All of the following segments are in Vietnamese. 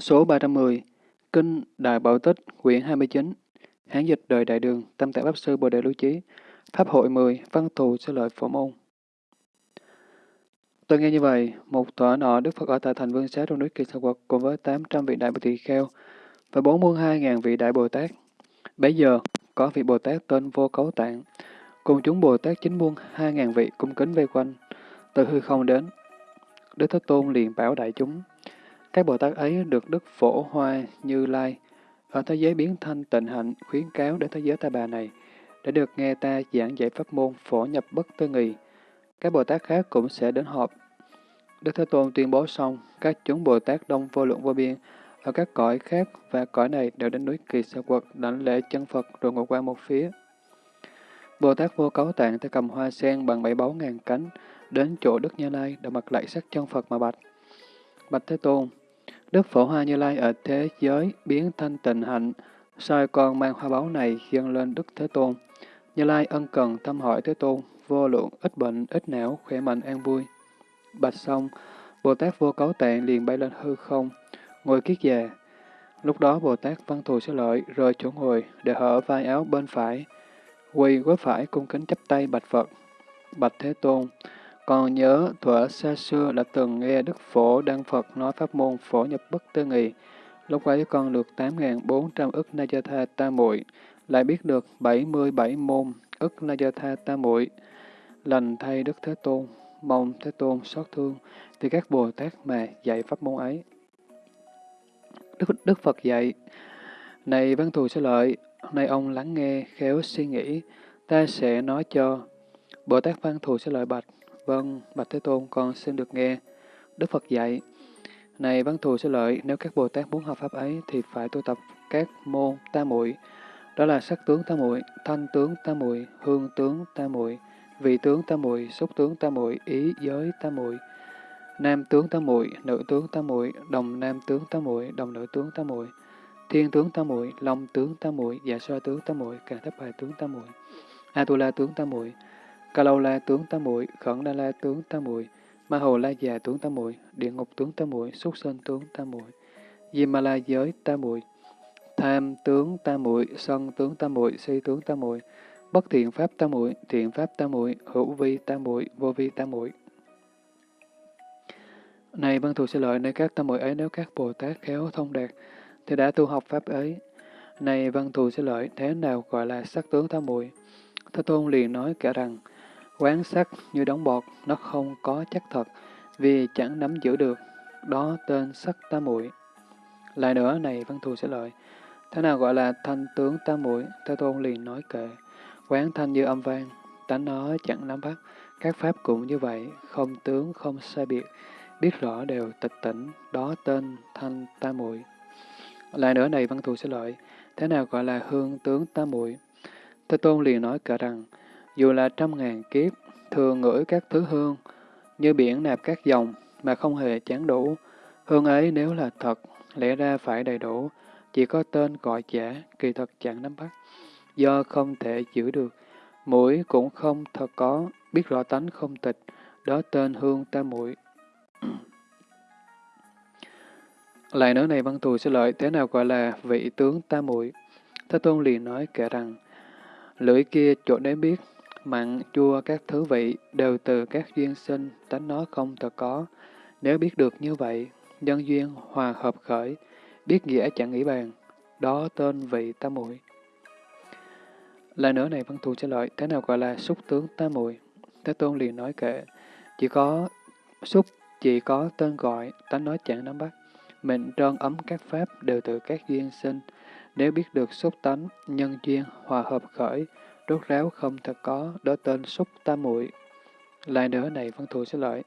Số 310 Kinh Đại Bảo Tích, quyển 29 Hán dịch đời Đại Đường, Tâm Tạng Pháp Sư Bồ Đề Lưu Chí Pháp hội 10, Văn thù Sư lợi phổ môn Tôi nghe như vậy, một thuở nọ Đức Phật ở tại thành Vương Xá trong núi Kỳ Sa Quật cùng với 800 vị Đại Bồ Tỳ Kheo và 42.000 vị Đại Bồ Tát. Bây giờ, có vị Bồ Tát tên Vô Cấu Tạng, cùng chúng Bồ Tát chính muôn 2.000 vị cung kính vây quanh, từ hư không đến. Đức Thế Tôn liền bảo đại chúng, các Bồ Tát ấy được Đức Phổ Hoa Như Lai ở thế giới biến thanh tịnh hạnh khuyến cáo đến thế giới ta bà này, để được nghe ta giảng dạy pháp môn phổ nhập bất tư nghị Các Bồ Tát khác cũng sẽ đến họp. Đức Thế Tôn tuyên bố xong, các chúng Bồ Tát đông vô lượng vô biên ở các cõi khác và cõi này đều đến núi Kỳ Sa Quật đảnh lễ chân Phật rồi ngồi qua một phía. Bồ Tát vô cấu tạng tay cầm hoa sen bằng bảy báu ngàn cánh, đến chỗ Đức Như Lai đã mặt lại sắc chân Phật mà bạch. Bạch Thế Tôn, Đức Phổ Hoa Như Lai ở thế giới biến thanh tịnh hạnh, soi con mang hoa báu này dâng lên Đức Thế Tôn. Như Lai ân cần thăm hỏi Thế Tôn, vô lượng, ít bệnh, ít não, khỏe mạnh, an vui. Bạch xong, Bồ Tát vô cấu tạng liền bay lên hư không, ngồi kiết già. Lúc đó Bồ Tát văn thù sẽ lợi, rời chỗ ngồi, để hở vai áo bên phải, quỳ gối phải cung kính chắp tay bạch Phật. Bạch Thế Tôn, còn nhớ thuở xa xưa đã từng nghe Đức Phổ Đăng Phật nói pháp môn phổ nhập bất tư nghị. Lúc ấy con được 8.400 ức Najatha ta muội lại biết được 77 môn ức Najatha ta muội Lành thay Đức Thế Tôn, mong Thế Tôn xót thương, thì các Bồ Tát mà dạy pháp môn ấy. Đức, Đức Phật dạy, Này văn thù sẽ lợi, nay ông lắng nghe, khéo suy nghĩ, ta sẽ nói cho. Bồ Tát văn thù sẽ lợi bạch, Vâng, Bạch Thế Tôn, con xin được nghe. Đức Phật dạy, Này văn thù sẽ lợi, nếu các Bồ Tát muốn học Pháp ấy, thì phải tu tập các môn tam muội Đó là sắc tướng tam muội thanh tướng tam muội hương tướng tam muội vị tướng tam muội xúc tướng tam muội ý giới tam muội nam tướng tam muội nữ tướng tam muội đồng nam tướng tam muội đồng nữ tướng tam muội thiên tướng tam muội long tướng tam muội dạ xoa tướng tam muội cả thấp bài tướng tam muội atula tướng tam muội Ca lâu la tướng tam muội, khẩn đa la tướng tam muội, ma hồ la già tướng tam muội, địa ngục tướng tam muội, súc sinh tướng tam muội, di ma la giới tam muội, tham tướng tam muội, sân tướng tam muội, si tướng tam muội, bất thiện pháp tam muội, thiện pháp tam muội, hữu vi tam muội, vô vi tam muội. Này văn thù sẽ lợi nơi các tam muội ấy nếu các Bồ Tát khéo thông đạt, thì đã tu học pháp ấy. Này văn thù sẽ lợi thế nào gọi là sắc tướng tam muội? Thế Tôn liền nói cả rằng, Quán sắc như đóng bọt, nó không có chắc thật, vì chẳng nắm giữ được, đó tên sắc tam muội. Lại nữa này văn thù sẽ lợi, thế nào gọi là thanh tướng tam muội? Thế tôn liền nói kệ, quán thanh như âm vang, tánh nó chẳng nắm bắt, các pháp cũng như vậy, không tướng không sai biệt, biết rõ đều tịch tỉnh, đó tên thanh tam muội. Lại nữa này văn thù sẽ lợi, thế nào gọi là hương tướng tam muội? Thế tôn liền nói kệ rằng, dù là trăm ngàn kiếp, thường ngửi các thứ hương, như biển nạp các dòng, mà không hề chán đủ. Hương ấy nếu là thật, lẽ ra phải đầy đủ, chỉ có tên gọi giả, kỳ thật chẳng nắm bắt. Do không thể giữ được, mũi cũng không thật có, biết rõ tánh không tịch, đó tên hương ta mũi Lại nữa này văn thù sẽ lợi thế nào gọi là vị tướng ta muội Thế Tôn liền nói kể rằng, lưỡi kia chỗ đấy biết, mặn, chua các thứ vị đều từ các duyên sinh, tánh nó không thật có. Nếu biết được như vậy, nhân duyên hòa hợp khởi, biết nghĩa chẳng nghĩ bàn, đó tên vị tam muội. Lại nữa này văn thù trả lời, thế nào gọi là xúc tướng tam muội? Thế tôn liền nói kệ, chỉ có xúc, chỉ có tên gọi, tánh nói chẳng nắm bắt. Mệnh trơn ấm các pháp đều từ các duyên sinh. Nếu biết được xúc tánh, nhân duyên, hòa hợp khởi, Rốt ráo không thật có, đó tên xúc tam muội. Lại nữa này văn thù sẽ lợi.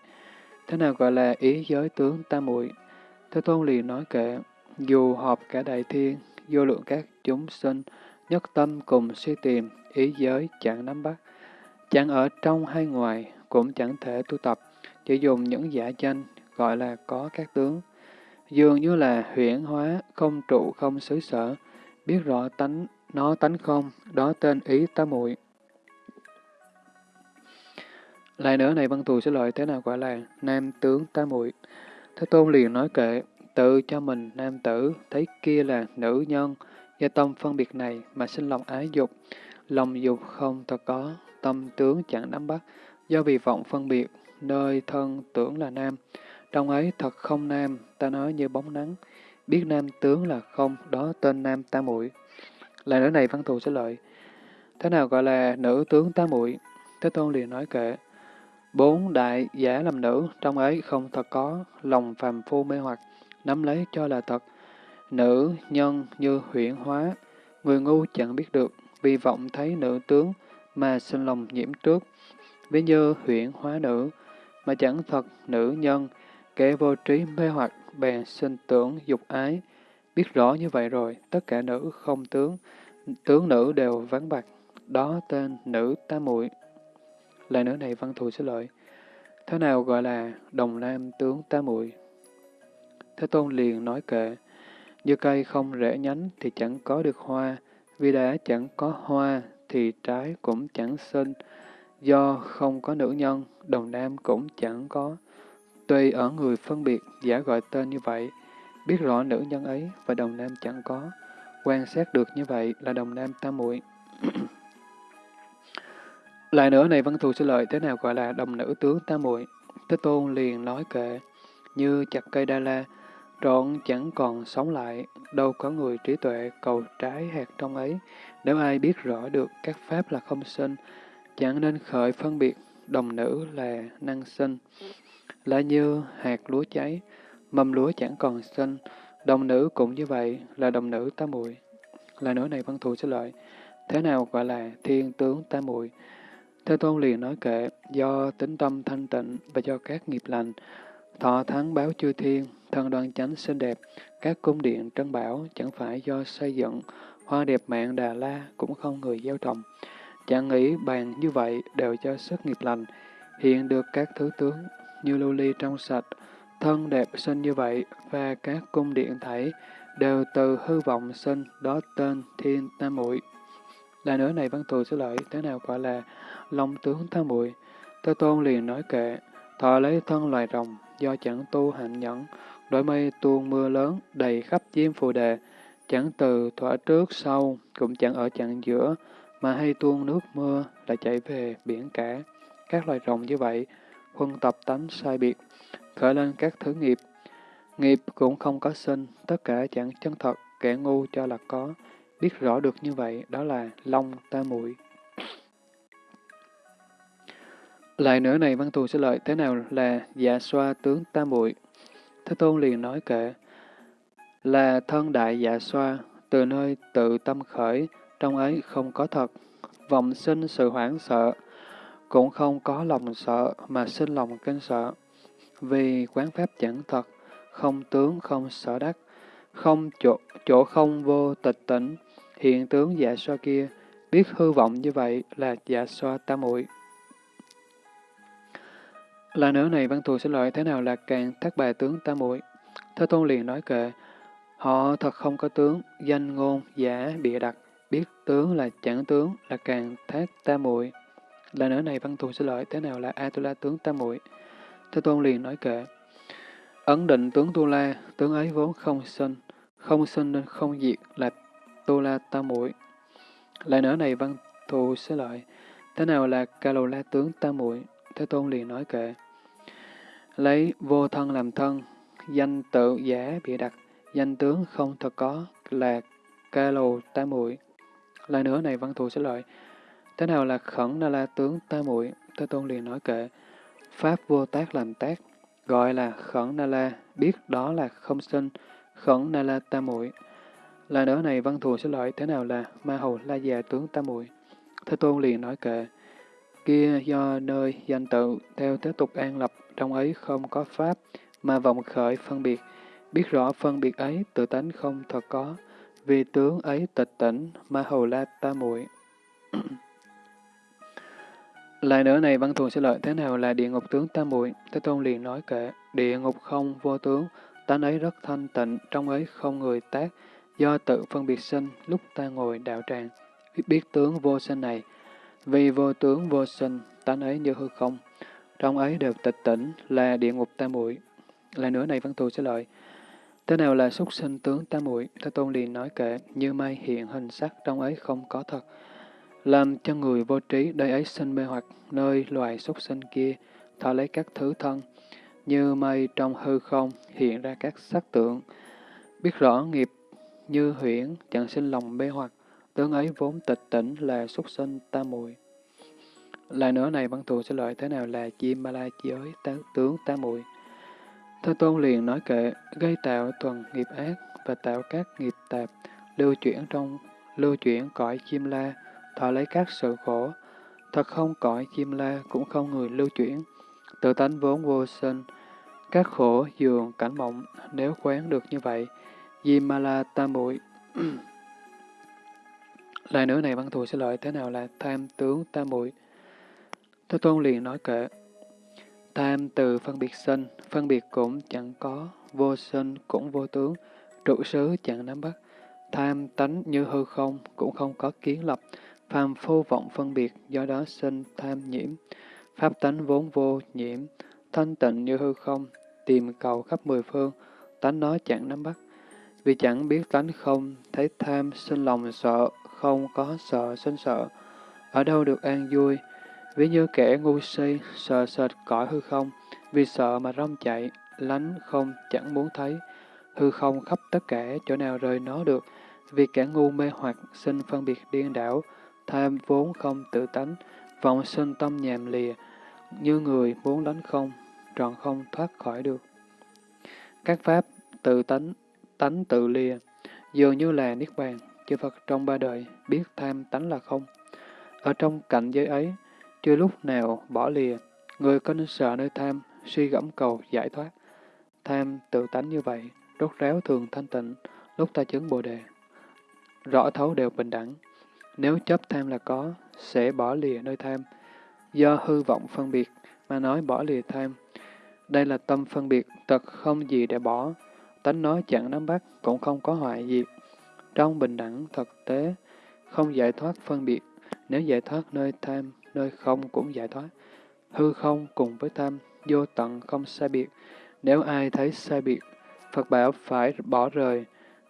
Thế nào gọi là ý giới tướng tam muội? Thế tôn liền nói kệ, dù họp cả đại thiên, vô lượng các chúng sinh, nhất tâm cùng suy tìm, ý giới chẳng nắm bắt. Chẳng ở trong hay ngoài, cũng chẳng thể tu tập, chỉ dùng những giả danh, gọi là có các tướng. Dường như là huyển hóa, không trụ không xứ sở, biết rõ tánh nó tánh không, đó tên ý tá muội. Lại nữa này văn thù sẽ lợi thế nào gọi là nam tướng tá muội. Thế tôn liền nói kệ, tự cho mình nam tử, thấy kia là nữ nhân, do tâm phân biệt này mà sinh lòng ái dục. Lòng dục không thật có, tâm tướng chẳng nắm bắt, do vì vọng phân biệt, nơi thân tưởng là nam. Trong ấy thật không nam, ta nói như bóng nắng, biết nam tướng là không, đó tên nam ta muội. Là nữa này văn thù sẽ lợi. Thế nào gọi là nữ tướng tá muội? Thế Tôn liền nói kệ. Bốn đại giả làm nữ, trong ấy không thật có, lòng phàm phu mê hoặc, nắm lấy cho là thật. Nữ, nhân như huyễn hóa, người ngu chẳng biết được, vì vọng thấy nữ tướng mà sinh lòng nhiễm trước. Ví như huyễn hóa nữ, mà chẳng thật nữ nhân, kẻ vô trí mê hoặc, bèn sinh tưởng dục ái. Biết rõ như vậy rồi, tất cả nữ không tướng, tướng nữ đều vắng bạc, đó tên nữ tam muội. Lại nữ này văn thù sẽ lợi. Thế nào gọi là đồng nam tướng tam muội? Thế Tôn liền nói kệ, như cây không rễ nhánh thì chẳng có được hoa, vì đã chẳng có hoa thì trái cũng chẳng sinh, do không có nữ nhân, đồng nam cũng chẳng có. Tuy ở người phân biệt, giả gọi tên như vậy, biết rõ nữ nhân ấy và đồng nam chẳng có, quan sát được như vậy là đồng nam tam muội. Lại nữa này văn thù sư lợi thế nào gọi là đồng nữ tướng tam muội Thế Tôn liền nói kệ, như chặt cây đa la, trọn chẳng còn sống lại, đâu có người trí tuệ cầu trái hạt trong ấy. Nếu ai biết rõ được các pháp là không sinh, chẳng nên khởi phân biệt đồng nữ là năng sinh. Là như hạt lúa cháy, mâm lúa chẳng còn xanh, đồng nữ cũng như vậy là đồng nữ tam muội. Là nữ này văn thù sẽ lợi. Thế nào gọi là thiên tướng tam muội? Thế Tôn liền nói kệ, do tính tâm thanh tịnh và do các nghiệp lành, thọ thắng báo chư thiên, thân đoan chánh xinh đẹp, các cung điện trân bảo chẳng phải do xây dựng, hoa đẹp mạng Đà La cũng không người gieo trồng. Chẳng nghĩ bàn như vậy đều cho sức nghiệp lành, hiện được các thứ tướng như lưu ly trong sạch, thân đẹp sinh như vậy và các cung điện thảy đều từ hư vọng sinh, đó tên thiên tam muội. Là nữa này văn thù sẽ lợi, thế nào gọi là long tướng tam muội? Thế tôn liền nói kệ, thọ lấy thân loài rồng, do chẳng tu hạnh nhẫn, đổi mây tuôn mưa lớn, đầy khắp diêm phù đề, chẳng từ thỏa trước sau, cũng chẳng ở chặng giữa, mà hay tuôn nước mưa lại chảy về biển cả. Các loài rồng như vậy, huân tập tánh sai biệt, khởi lên các thứ nghiệp. Nghiệp cũng không có sinh, tất cả chẳng chân thật, kẻ ngu cho là có. Biết rõ được như vậy, đó là long ta muội Lại nữa này văn thù sẽ lợi thế nào là dạ xoa tướng ta muội Thế Tôn liền nói kệ, là thân đại dạ xoa, từ nơi tự tâm khởi, trong ấy không có thật, vọng sinh sự hoảng sợ, cũng không có lòng sợ mà sinh lòng kinh sợ. Vì quán pháp chẳng thật, không tướng không sở đắc, không chỗ, chỗ không vô tịch tỉnh, hiện tướng dạ so kia, biết hư vọng như vậy là dạ so tam muội. Là nữa này văn thù sẽ loại thế nào là càng thác bài tướng tam muội? Thế Tôn liền nói kệ, họ thật không có tướng, danh ngôn, giả, bịa đặt, biết tướng là chẳng tướng, là càng thác tam muội. Là nữa này văn thù sẽ loại thế nào là Atula tướng tam muội? Thế Tôn liền nói kệ, ấn định tướng Tu La, tướng ấy vốn không sinh, không sinh nên không diệt là Tu La tam muội. Lại nữa này văn thù sẽ lợi thế nào là Kalula tướng tam muội? Thế Tôn liền nói kệ, lấy vô thân làm thân, danh tự giả bị đặt, danh tướng không thật có là ca Lô tam muội. Lại nữa này văn thù sẽ lợi. Thế nào là khẩn na la tướng tam muội? Thế Tôn liền nói kệ, Pháp vô tác làm tác, gọi là khẩn na la, biết đó là không sinh, khẩn na la tam muội. Là nữa này văn thù sẽ lợi, thế nào là ma hầu la già tướng tam muội? Thế Tôn liền nói kệ, kia do nơi danh tự theo thế tục an lập trong ấy không có pháp, mà vọng khởi phân biệt, biết rõ phân biệt ấy tự tánh không thật có, vì tướng ấy tịch tỉnh, ma hầu la ta muội. Lại nữa này văn thù sẽ lợi thế nào là địa ngục tướng tam muội Thế Tôn liền nói kệ, địa ngục không vô tướng, tánh ấy rất thanh tịnh, trong ấy không người tác, do tự phân biệt sinh, lúc ta ngồi đạo tràng, biết tướng vô sinh này, vì vô tướng vô sinh, tánh ấy như hư không, trong ấy đều tịch tỉnh là địa ngục tam muội Lại nữa này văn thù sẽ lợi. Thế nào là súc sinh tướng tam muội? Thế Tôn liền nói kệ, như mây hiện hình sắc trong ấy không có thật. Làm cho người vô trí đời ấy sinh mê hoặc, nơi loài súc sinh kia, thọ lấy các thứ thân, như mây trong hư không hiện ra các sắc tượng. Biết rõ nghiệp như huyễn, chẳng sinh lòng mê hoặc, tướng ấy vốn tịch tỉnh là súc sinh tam muội. Lại nữa này văn thù sẽ lợi thế nào là chim ma la giới tướng tam muội. Thế Tôn liền nói kệ, gây tạo thuần nghiệp ác và tạo các nghiệp tạp, lưu chuyển trong lưu chuyển cõi chim la, thọ lấy các sự khổ. Thật không cõi chim la cũng không người lưu chuyển, tự tánh vốn vô sinh, các khổ dường cảnh mộng, nếu quán được như vậy, Yimala tam muội Lại nữa này văn thù sẽ lợi thế nào là tham tướng tam muội Thế Tôn liền nói kệ, Tham từ phân biệt sinh, phân biệt cũng chẳng có, vô sinh cũng vô tướng, trụ xứ chẳng nắm bắt. Tham tánh như hư không, cũng không có kiến lập, phàm phu vọng phân biệt, do đó sinh tham nhiễm. Pháp tánh vốn vô nhiễm, thanh tịnh như hư không, tìm cầu khắp mười phương, tánh nó chẳng nắm bắt. Vì chẳng biết tánh không, thấy tham sinh lòng sợ, không có sợ sinh sợ. Ở đâu được an vui, Ví như kẻ ngu si, sợ sệt cõi hư không, vì sợ mà rong chạy, lánh không chẳng muốn thấy, hư không khắp tất cả chỗ nào rời nó được, vì kẻ ngu mê hoặc sinh phân biệt điên đảo, tham vốn không tự tánh, vọng sinh tâm nhàm lìa, như người muốn đánh không, trọn không thoát khỏi được. Các pháp tự tánh, tánh tự lìa, dường như là niết bàn, chư Phật trong ba đời biết tham tánh là không. Ở trong cảnh giới ấy, chưa lúc nào bỏ lìa, người có nên sợ nơi tham, suy gẫm cầu giải thoát. Tham tự tánh như vậy, rốt ráo thường thanh tịnh, lúc ta chứng bồ đề. Rõ thấu đều bình đẳng. Nếu chấp tham là có, sẽ bỏ lìa nơi tham. Do hư vọng phân biệt mà nói bỏ lìa tham. Đây là tâm phân biệt, thật không gì để bỏ. Tánh nói chẳng nắm bắt, cũng không có hoại gì. Trong bình đẳng thực tế, không giải thoát phân biệt. Nếu giải thoát nơi tham, nơi không cũng giải thoát. Hư không cùng với tham, vô tận không sai biệt. Nếu ai thấy sai biệt, Phật bảo phải bỏ rời.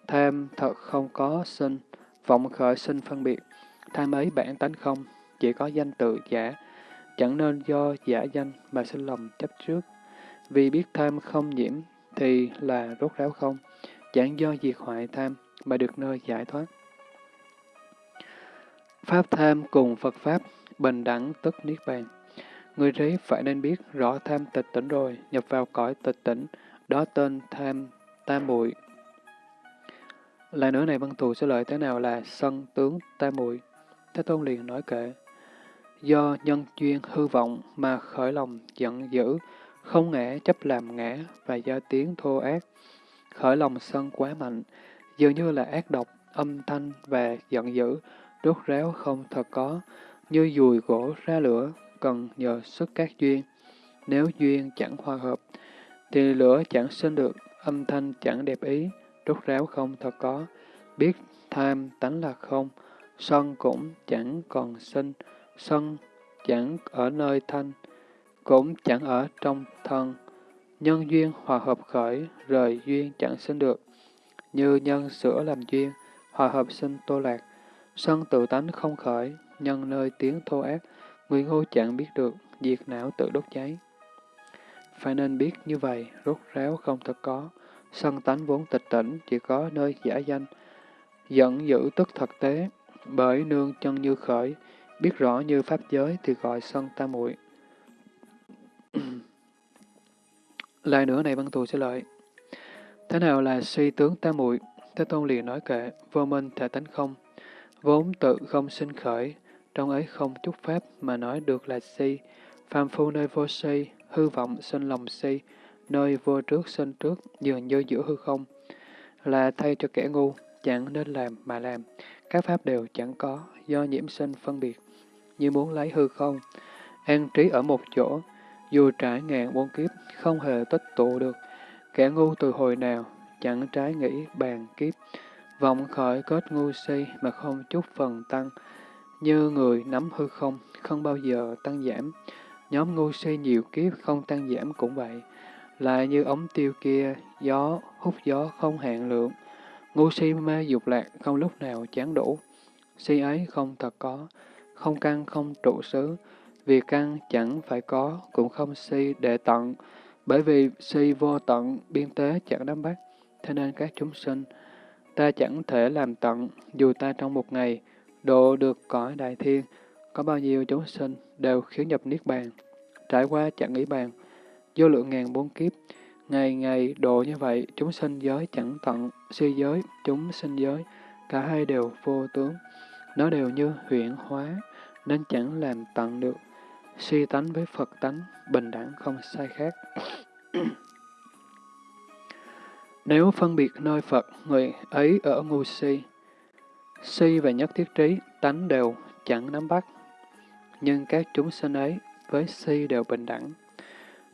Tham thật không có sinh, vọng khởi sinh phân biệt. Tham ấy bản tánh không, chỉ có danh tự giả. Chẳng nên do giả danh mà sinh lòng chấp trước. Vì biết tham không nhiễm thì là rốt ráo không. Chẳng do diệt hoại tham mà được nơi giải thoát. Pháp tham cùng Phật Pháp bình đẳng tức niết bàn. Người trí phải nên biết rõ tham tịch tỉnh rồi, nhập vào cõi tịch tỉnh, đó tên tham tam muội. Lại nữa này văn thù sẽ lợi thế nào là sân tướng tam muội. Thế Tôn liền nói kệ. Do nhân duyên hư vọng mà khởi lòng giận dữ, không ngã chấp làm ngã và do tiếng thô ác, khởi lòng sân quá mạnh, dường như là ác độc, âm thanh và giận dữ, đốt ráo không thật có, như dùi gỗ ra lửa, cần nhờ sức các duyên. Nếu duyên chẳng hòa hợp, thì lửa chẳng sinh được, âm thanh chẳng đẹp ý, rốt ráo không thật có. Biết tham tánh là không, sân cũng chẳng còn sinh, sân chẳng ở nơi thanh, cũng chẳng ở trong thân. Nhân duyên hòa hợp khởi, rời duyên chẳng sinh được. Như nhân sữa làm duyên, hòa hợp sinh tô lạc, sân tự tánh không khởi, nhân nơi tiếng thô ác, người ngu chẳng biết được, diệt não tự đốt cháy. Phải nên biết như vậy, rốt ráo không thật có, sân tánh vốn tịch tỉnh, chỉ có nơi giả danh, dẫn giữ tức thật tế, bởi nương chân như khởi, biết rõ như pháp giới thì gọi sân tam muội. Lại nữa này văn thù sẽ lợi. Thế nào là suy tướng tam muội? Thế Tôn liền nói kệ, vô minh thể tánh không, vốn tự không sinh khởi, trong ấy không chút pháp mà nói được là si, phàm phu nơi vô si, hư vọng sinh lòng si, nơi vô trước sinh trước, dường như giữa hư không, là thay cho kẻ ngu, chẳng nên làm mà làm, các pháp đều chẳng có, do nhiễm sinh phân biệt, như muốn lấy hư không, an trí ở một chỗ, dù trải ngàn muôn kiếp, không hề tích tụ được, kẻ ngu từ hồi nào, chẳng trái nghĩ bàn kiếp, vọng khởi kết ngu si mà không chút phần tăng, như người nắm hư không, không bao giờ tăng giảm. Nhóm ngu si nhiều kiếp không tăng giảm cũng vậy lại như ống tiêu kia, gió, hút gió không hạn lượng. Ngu si mê dục lạc, không lúc nào chán đủ. Si ấy không thật có, không căn không trụ xứ. Vì căn chẳng phải có, cũng không si để tận. Bởi vì si vô tận, biên tế chẳng nắm bắt. Thế nên các chúng sinh, ta chẳng thể làm tận, dù ta trong một ngày, độ được cõi đại thiên, có bao nhiêu chúng sinh đều khiến nhập niết bàn, trải qua chẳng nghĩ bàn, vô lượng ngàn bốn kiếp, ngày ngày độ như vậy, chúng sinh giới chẳng tận, si giới, chúng sinh giới, cả hai đều vô tướng, nó đều như huyện hóa, nên chẳng làm tận được. Si tánh với Phật tánh, bình đẳng không sai khác. Nếu phân biệt nơi Phật, người ấy ở ngu si, si và nhất thiết trí, tánh đều chẳng nắm bắt. Nhưng các chúng sinh ấy với si đều bình đẳng.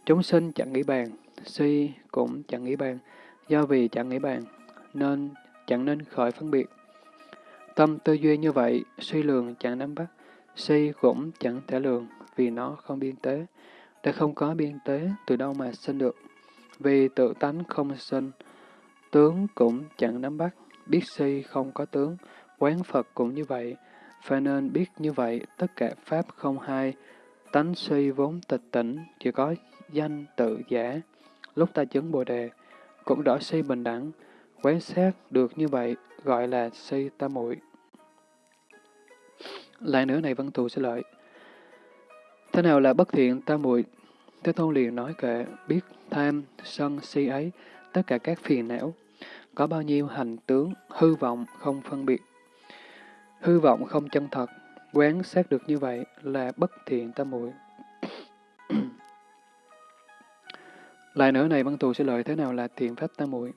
Chúng sinh chẳng nghĩ bàn, si cũng chẳng nghĩ bàn, do vì chẳng nghĩ bàn, nên chẳng nên khởi phân biệt. Tâm tư duy như vậy, suy lường chẳng nắm bắt, si cũng chẳng thể lường, vì nó không biên tế. Đã không có biên tế, từ đâu mà sinh được? Vì tự tánh không sinh, tướng cũng chẳng nắm bắt, biết si không có tướng, quán Phật cũng như vậy. Phải nên biết như vậy, tất cả Pháp không hai, tánh si vốn tịch tỉnh, chỉ có danh tự giả. Lúc ta chứng Bồ Đề, cũng đỡ si bình đẳng, quán sát được như vậy, gọi là si ta muội. Lại nữa này văn thù sẽ lợi. Thế nào là bất thiện ta muội? Thế Tôn liền nói kệ, biết tham, sân, si ấy, tất cả các phiền não, có bao nhiêu hành tướng, hư vọng, không phân biệt. Hư vọng không chân thật, quán sát được như vậy là bất thiện ta muội. Lại nữa này văn thù sẽ lợi thế nào là thiện pháp tam muội?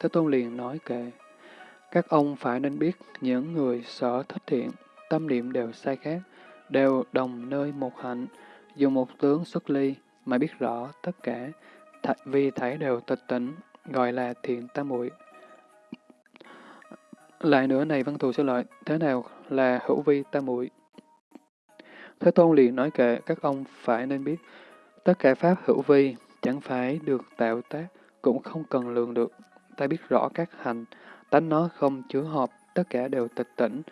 Thế Tôn liền nói kệ, các ông phải nên biết những người sở thích thiện, tâm niệm đều sai khác, đều đồng nơi một hạnh, dùng một tướng xuất ly mà biết rõ tất cả, th vì thảy đều tịch tỉnh, gọi là thiện tam muội. Lại nữa này văn thù sẽ lợi, thế nào là hữu vi tam muội? Thế Tôn liền nói kệ, các ông phải nên biết, tất cả pháp hữu vi chẳng phải được tạo tác, cũng không cần lường được. Ta biết rõ các hành, tánh nó không chứa hợp, tất cả đều tịch tỉnh,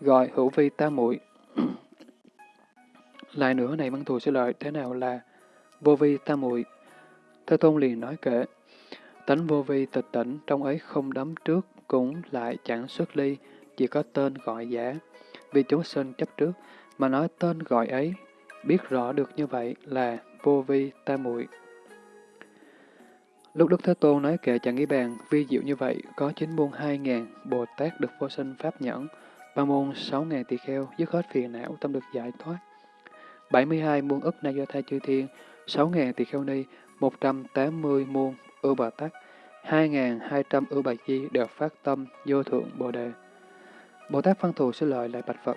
gọi hữu vi tam muội. Lại nữa này văn thù sẽ lợi, thế nào là vô vi tam muội? Thế Tôn liền nói kệ, tánh vô vi tịch tỉnh, trong ấy không đấm trước, cũng lại chẳng xuất ly, chỉ có tên gọi giả. Vì chúng sinh chấp trước, mà nói tên gọi ấy, biết rõ được như vậy là vô vi tam muội. Lúc Đức Thế Tôn nói kệ chẳng nghĩ bàn, vi diệu như vậy, có chín môn hai ngàn, Bồ Tát được vô sinh pháp nhẫn, ba môn sáu ngàn tỳ kheo, dứt hết phiền não, tâm được giải thoát. 72 muôn ức na do thai chư thiên, 6 ngàn tỳ kheo ni, 180 muôn ưu bà tắc, 2.200 ưu bà di đều phát tâm vô thượng Bồ Đề. Bồ Tát Văn Thù sẽ lợi lại Bạch Phật.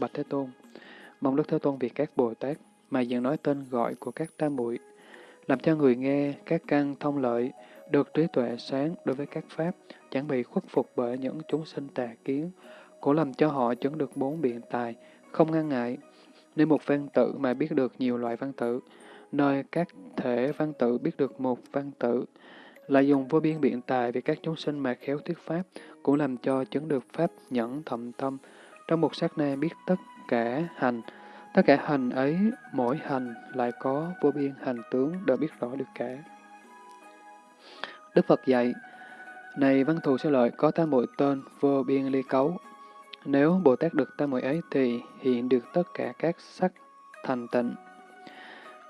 Bạch Thế Tôn, mong Đức Thế Tôn vì các Bồ Tát mà dần nói tên gọi của các tam muội làm cho người nghe các căn thông lợi, được trí tuệ sáng đối với các pháp, chẳng bị khuất phục bởi những chúng sinh tà kiến, cũng làm cho họ chứng được bốn biện tài, không ngăn ngại. Nếu một văn tự mà biết được nhiều loại văn tự, nơi các thể văn tự biết được một văn tự, lại dùng vô biên biện tài vì các chúng sinh mà khéo thuyết pháp, cũng làm cho chứng được pháp nhẫn thầm tâm, trong một sát na biết tất cả hành, Tất cả hành ấy, mỗi hành lại có vô biên hành tướng đều biết rõ được cả. Đức Phật dạy, này văn thù sẽ lợi có tam muội tên vô biên ly cấu. Nếu Bồ Tát được tam muội ấy thì hiện được tất cả các sắc thành tịnh.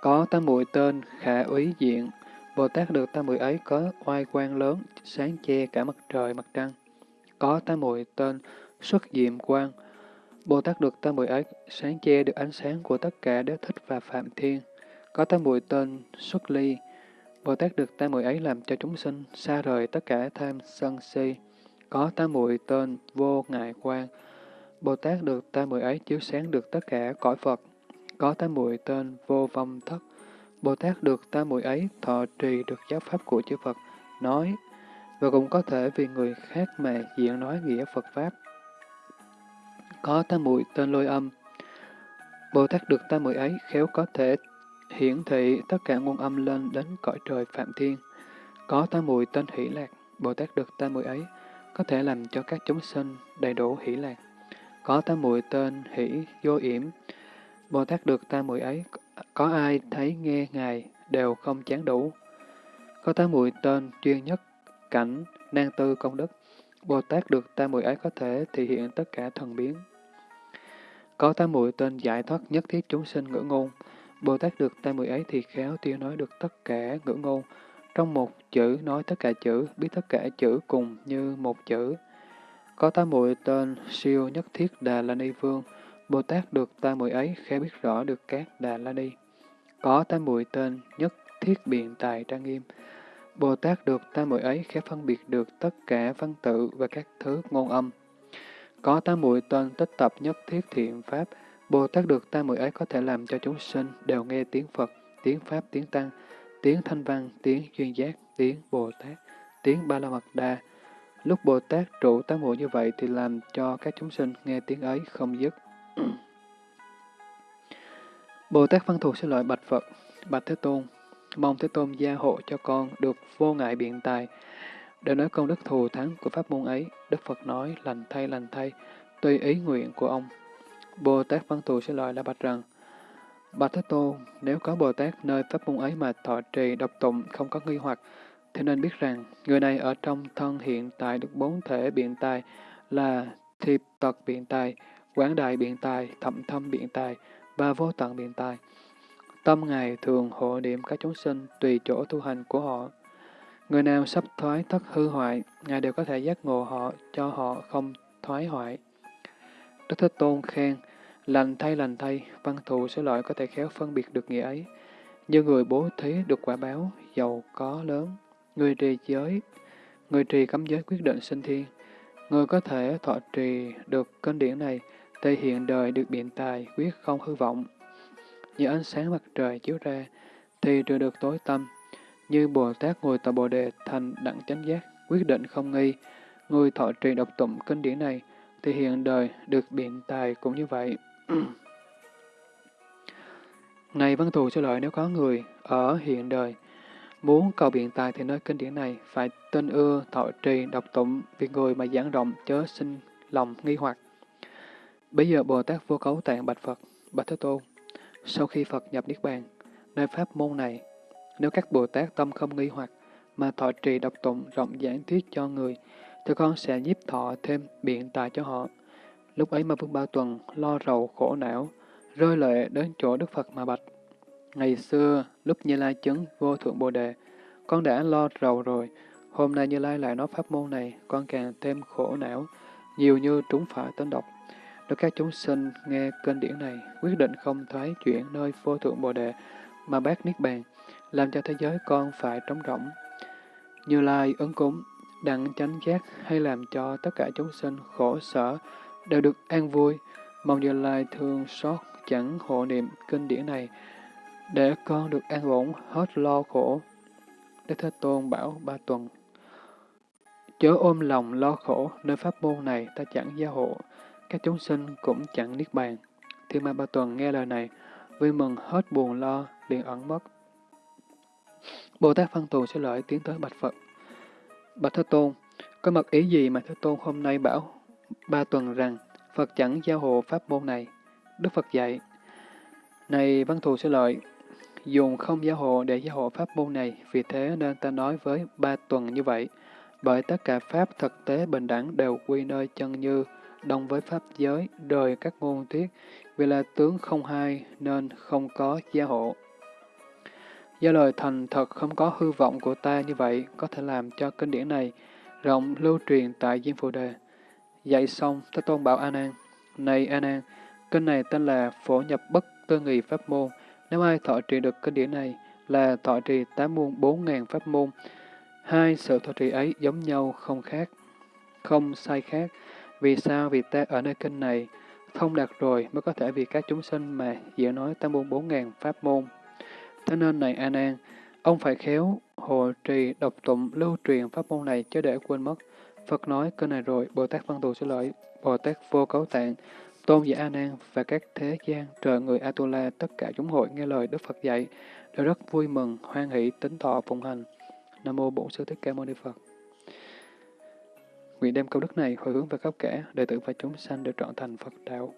Có tam muội tên khả úy diện, Bồ Tát được tam muội ấy có oai quang lớn, sáng che cả mặt trời mặt trăng. Có tam muội tên xuất diệm quang, Bồ Tát được tam muội ấy sáng che được ánh sáng của tất cả đế thích và phạm thiên. Có tam muội tên xuất ly. Bồ Tát được tam muội ấy làm cho chúng sinh xa rời tất cả tham sân si. Có tam muội tên vô ngại quan. Bồ Tát được tam muội ấy chiếu sáng được tất cả cõi Phật. Có tam muội tên vô vong thất. Bồ Tát được tam muội ấy thọ trì được giáo pháp của chư Phật, nói, và cũng có thể vì người khác mà diện nói nghĩa Phật Pháp có tam muội tên lôi âm. Bồ Tát được tam muội ấy khéo có thể hiển thị tất cả nguồn âm lên đến cõi trời Phạm Thiên. Có tam mùi tên hỷ lạc, Bồ Tát được tam mùi ấy, có thể làm cho các chúng sinh đầy đủ hỷ lạc. Có tam mùi tên hỷ vô yểm, Bồ Tát được tam mùi ấy, có ai thấy nghe Ngài đều không chán đủ. Có tám mùi tên chuyên nhất, cảnh, nan tư công đức, Bồ Tát được tam mùi ấy có thể thể hiện tất cả thần biến. Có tam muội tên giải thoát nhất thiết chúng sinh ngữ ngôn, Bồ Tát được tam muội ấy thì khéo tiêu nói được tất cả ngữ ngôn, trong một chữ nói tất cả chữ, biết tất cả chữ cùng như một chữ. Có tam muội tên siêu nhất thiết Đà La Ni Vương, Bồ Tát được tam muội ấy khéo biết rõ được các Đà La Ni. Có tam muội tên nhất thiết biện tài trang nghiêm, Bồ Tát được tam muội ấy khéo phân biệt được tất cả văn tự và các thứ ngôn âm. Có tam muội tên tích tập nhất thiết thiện pháp, Bồ Tát được tam muội ấy có thể làm cho chúng sinh đều nghe tiếng Phật, tiếng Pháp, tiếng Tăng, tiếng Thanh Văn, tiếng Duyên Giác, tiếng Bồ Tát, tiếng Ba La Mật Đa. Lúc Bồ Tát trụ tam muội như vậy thì làm cho các chúng sinh nghe tiếng ấy không dứt. Bồ Tát Văn Thù xin lợi bạch Phật, bạch Thế Tôn, mong Thế Tôn gia hộ cho con được vô ngại biện tài. Để nói công đức thù thắng của pháp môn ấy, Đức Phật nói lành thay lành thay, tùy ý nguyện của ông. Bồ Tát Văn Thù sẽ loại là bạch rằng, Bạch Thế Tôn, nếu có Bồ Tát nơi pháp môn ấy mà thọ trì độc tụng không có nghi hoặc, thì nên biết rằng người này ở trong thân hiện tại được bốn thể biện tài là thiệp tật biện tài, quán đại biện tài, thậm thâm biện tài và vô tận biện tài. Tâm Ngài thường hộ niệm các chúng sinh tùy chỗ tu hành của họ. Người nào sắp thoái thất hư hoại, Ngài đều có thể giác ngộ họ cho họ không thoái hoại. Đức Thế Tôn khen, lành thay lành thay, văn thù sẽ loại có thể khéo phân biệt được nghĩa ấy. Như người bố thí được quả báo, giàu có lớn, người trì giới, người trì cấm giới quyết định sinh thiên. Người có thể thọ trì được kinh điển này, thể hiện đời được biện tài, quyết không hư vọng, như ánh sáng mặt trời chiếu ra, thì trừ được tối tâm. Như Bồ Tát ngồi tại Bồ Đề thành đẳng chánh giác, quyết định không nghi. Người thọ trì độc tụng kinh điển này, thì hiện đời được biện tài cũng như vậy. Này văn thù cho lợi nếu có người ở hiện đời, muốn cầu biện tài thì nơi kinh điển này phải tin ưa, thọ trì, độc tụng, vì người mà giảng rộng chớ sinh lòng nghi hoặc. Bây giờ Bồ Tát vô cấu tạng bạch Phật, bạch Thế Tôn, sau khi Phật nhập Niết Bàn, nơi pháp môn này, nếu các Bồ Tát tâm không nghi hoặc, mà thọ trì độc tụng rộng giảng thuyết cho người, thì con sẽ nhiếp thọ thêm biện tài cho họ. Lúc ấy mà Vương Ba Tuần lo rầu khổ não, rơi lệ đến chỗ Đức Phật mà bạch. Ngày xưa, lúc Như Lai chứng vô thượng Bồ Đề, con đã lo rầu rồi, hôm nay Như Lai lại nói pháp môn này, con càng thêm khổ não, nhiều như trúng phải tên độc. Nếu các chúng sinh nghe kinh điển này, quyết định không thoái chuyển nơi vô thượng Bồ Đề mà bác Niết Bàn, làm cho thế giới con phải trống rỗng. Như Lai ứng cúng, đặng chánh giác hay làm cho tất cả chúng sinh khổ sở đều được an vui, mong Như Lai thương xót chẳng hộ niệm kinh điển này, để con được an ổn hết lo khổ. Đức Thế Tôn bảo ba tuần, chớ ôm lòng lo khổ, nơi pháp môn này ta chẳng gia hộ, các chúng sinh cũng chẳng niết bàn. Thiên ma ba tuần nghe lời này, vui mừng hết buồn lo, liền ẩn mất. Bồ Tát Văn Tù sẽ lợi tiến tới Bạch Phật. Bạch Thế Tôn, có mật ý gì mà Thế Tôn hôm nay bảo ba tuần rằng Phật chẳng giao hộ pháp môn này? Đức Phật dạy, Này Văn Thù sẽ lợi, dùng không giao hộ để giao hộ pháp môn này, vì thế nên ta nói với ba tuần như vậy. Bởi tất cả pháp thực tế bình đẳng đều quy nơi chân như, đồng với pháp giới, đời các ngôn thuyết, vì là tướng không hai nên không có gia hộ. Do lời thành thật không có hư vọng của ta như vậy, có thể làm cho kinh điển này rộng lưu truyền tại Diêm Phù Đề. Dạy xong, Thế Tôn bảo A Nan, Này A Nan, kinh này tên là Phổ nhập bất tư nghị pháp môn. Nếu ai thọ trì được kinh điển này là thọ trì tám muôn bốn ngàn pháp môn. Hai sự thọ trì ấy giống nhau không khác, không sai khác, vì sao? Vì ta ở nơi kinh này thông đạt rồi mới có thể vì các chúng sinh mà diễn nói tam môn bốn ngàn pháp môn. Thế nên này A Nan, ông phải khéo hộ trì độc tụng lưu truyền pháp môn này chứ để quên mất. Phật nói cơ này rồi, Bồ Tát Văn Thù sẽ lợi, Bồ Tát vô cấu tạng, Tôn giả A Nan và các thế gian, trời người Atula, tất cả chúng hội nghe lời Đức Phật dạy, đều rất vui mừng, hoan hỷ, tính thọ phụng hành. Nam mô Bổn Sư Thích Ca Mâu Ni Phật. Nguyện đem câu đức này hồi hướng về khắp cả đệ tử và chúng sanh được trọn thành Phật đạo.